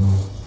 Mm-hmm.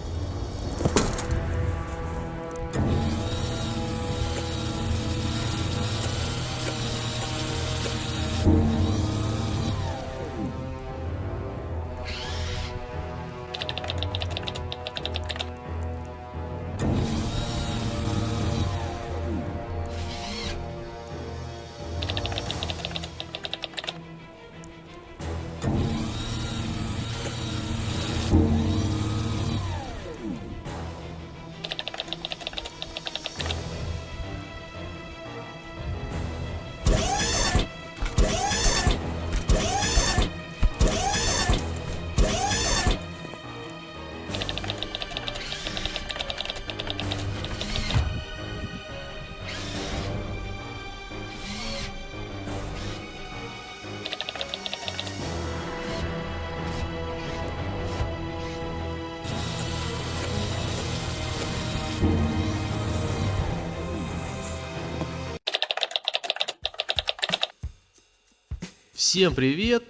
Всем привет!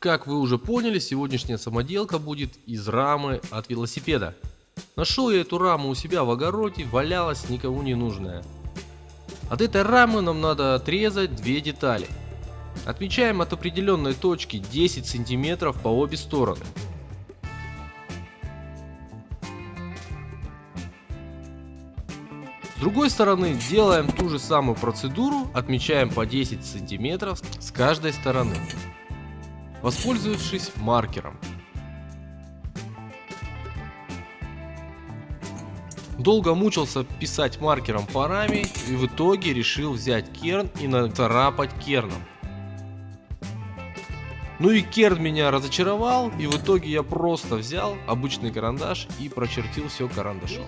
Как вы уже поняли, сегодняшняя самоделка будет из рамы от велосипеда. Нашел я эту раму у себя в огороде, валялась никому не нужная. От этой рамы нам надо отрезать две детали. Отмечаем от определенной точки 10 сантиметров по обе стороны. С другой стороны делаем ту же самую процедуру, отмечаем по 10 сантиметров с каждой стороны, воспользовавшись маркером. Долго мучился писать маркером по раме и в итоге решил взять керн и нацарапать керном. Ну и керн меня разочаровал и в итоге я просто взял обычный карандаш и прочертил все карандашом.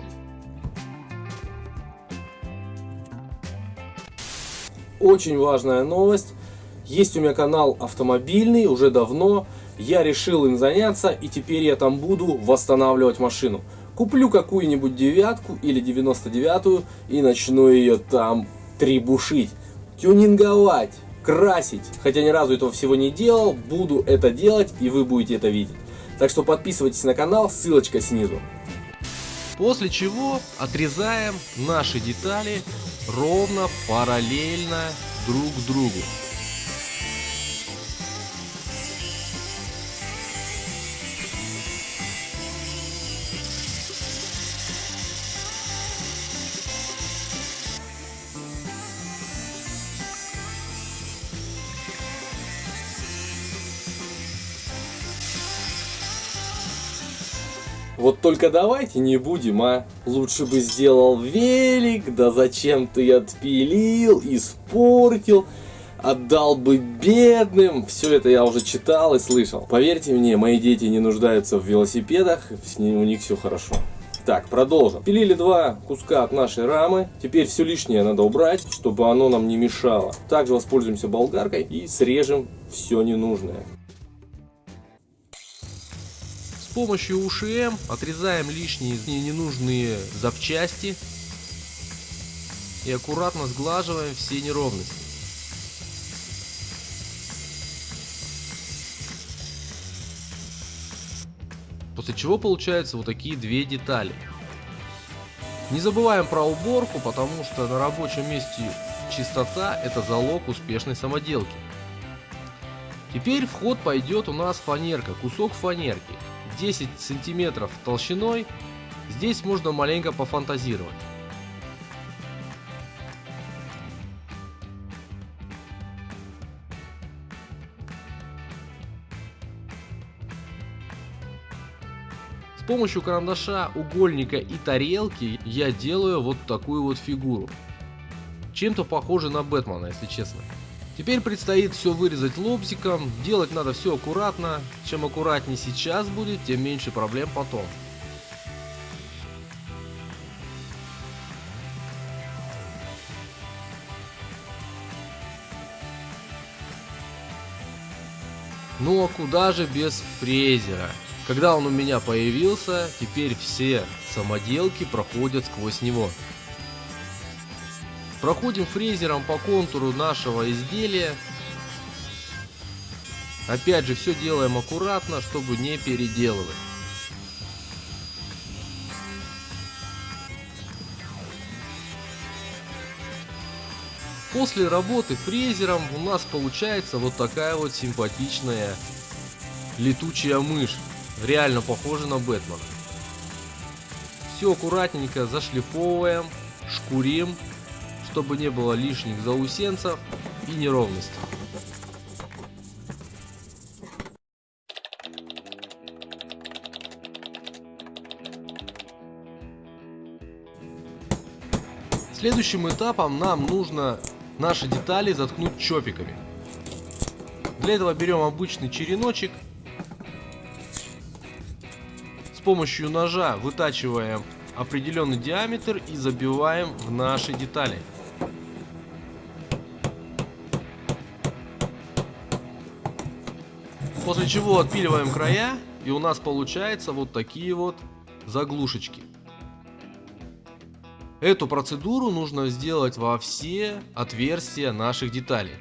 Очень важная новость. Есть у меня канал автомобильный уже давно. Я решил им заняться и теперь я там буду восстанавливать машину. Куплю какую-нибудь девятку или 99 и начну ее там требушить, тюнинговать, красить. Хотя ни разу этого всего не делал, буду это делать и вы будете это видеть. Так что подписывайтесь на канал, ссылочка снизу. После чего отрезаем наши детали ровно параллельно друг другу. Вот только давайте не будем, а. Лучше бы сделал велик, да зачем ты отпилил, испортил, отдал бы бедным. Все это я уже читал и слышал. Поверьте мне, мои дети не нуждаются в велосипедах, с ними у них все хорошо. Так, продолжим. Пилили два куска от нашей рамы. Теперь все лишнее надо убрать, чтобы оно нам не мешало. Также воспользуемся болгаркой и срежем все ненужное. С помощью УШМ отрезаем лишние ненужные запчасти и аккуратно сглаживаем все неровности. После чего получаются вот такие две детали. Не забываем про уборку, потому что на рабочем месте чистота это залог успешной самоделки. Теперь в ход пойдет у нас фанерка, кусок фанерки. 10 сантиметров толщиной, здесь можно маленько пофантазировать. С помощью карандаша, угольника и тарелки я делаю вот такую вот фигуру. Чем-то похоже на Бэтмена, если честно. Теперь предстоит все вырезать лобзиком, делать надо все аккуратно, чем аккуратнее сейчас будет, тем меньше проблем потом. Ну а куда же без фрезера? Когда он у меня появился, теперь все самоделки проходят сквозь него. Проходим фрезером по контуру нашего изделия. Опять же, все делаем аккуратно, чтобы не переделывать. После работы фрезером у нас получается вот такая вот симпатичная летучая мышь. Реально похожа на Бэтмена. Все аккуратненько зашлифовываем, шкурим чтобы не было лишних заусенцев и неровностей. Следующим этапом нам нужно наши детали заткнуть чопиками. Для этого берем обычный череночек. С помощью ножа вытачиваем определенный диаметр и забиваем в наши детали. После чего отпиливаем края и у нас получается вот такие вот заглушечки. Эту процедуру нужно сделать во все отверстия наших деталей.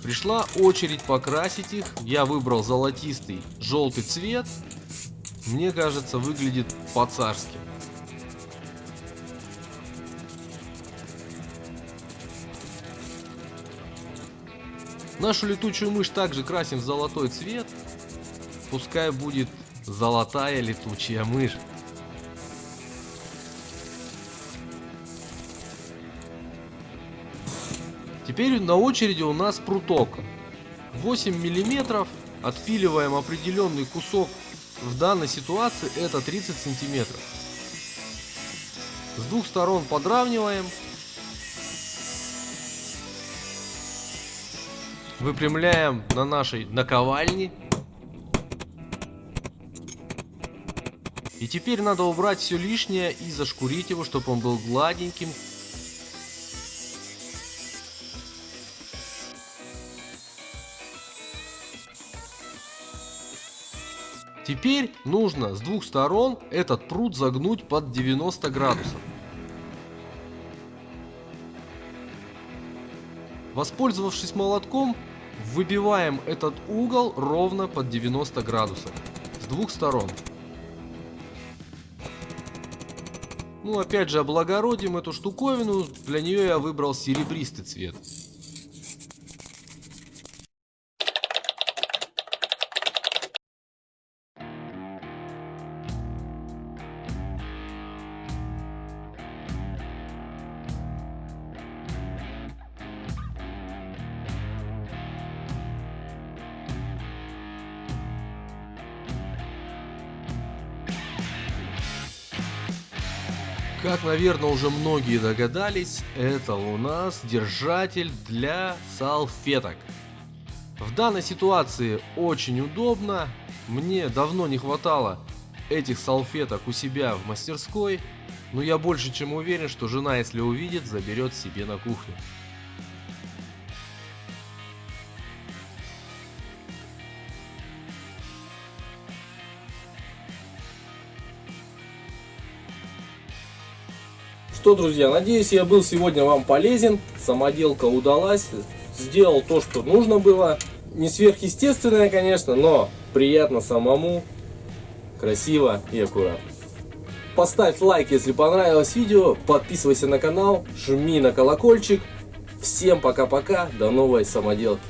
Пришла очередь покрасить их. Я выбрал золотистый желтый цвет. Мне кажется, выглядит по-царски. Нашу летучую мышь также красим в золотой цвет. Пускай будет золотая летучая мышь. Теперь на очереди у нас пруток. 8 миллиметров. Отпиливаем определенный кусок. В данной ситуации это 30 сантиметров. С двух сторон подравниваем. Выпрямляем на нашей наковальне. И теперь надо убрать все лишнее и зашкурить его, чтобы он был гладеньким, Теперь нужно с двух сторон этот пруд загнуть под 90 градусов. Воспользовавшись молотком, выбиваем этот угол ровно под 90 градусов с двух сторон. Ну опять же облагородим эту штуковину, для нее я выбрал серебристый цвет. Как, наверное, уже многие догадались, это у нас держатель для салфеток. В данной ситуации очень удобно. Мне давно не хватало этих салфеток у себя в мастерской. Но я больше чем уверен, что жена, если увидит, заберет себе на кухню. Что, друзья, надеюсь, я был сегодня вам полезен. Самоделка удалась. Сделал то, что нужно было. Не сверхъестественное, конечно, но приятно самому. Красиво и аккуратно. Поставь лайк, если понравилось видео. Подписывайся на канал. Жми на колокольчик. Всем пока-пока. До новой самоделки.